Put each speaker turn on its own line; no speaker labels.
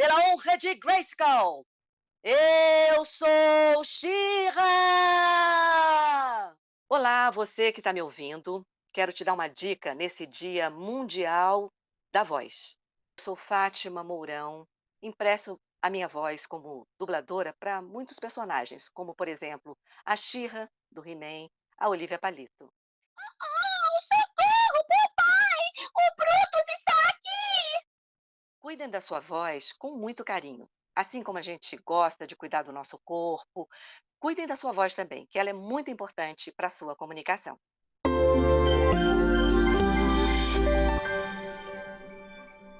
pela honra de Grayskull, eu sou Shira! Olá, você que está me ouvindo. Quero te dar uma dica nesse Dia Mundial da Voz. Eu sou Fátima Mourão, impresso a minha voz como dubladora para muitos personagens, como, por exemplo, a Shira do He-Man, a Olivia Palito. Cuidem da sua voz com muito carinho. Assim como a gente gosta de cuidar do nosso corpo, cuidem da sua voz também, que ela é muito importante para a sua comunicação.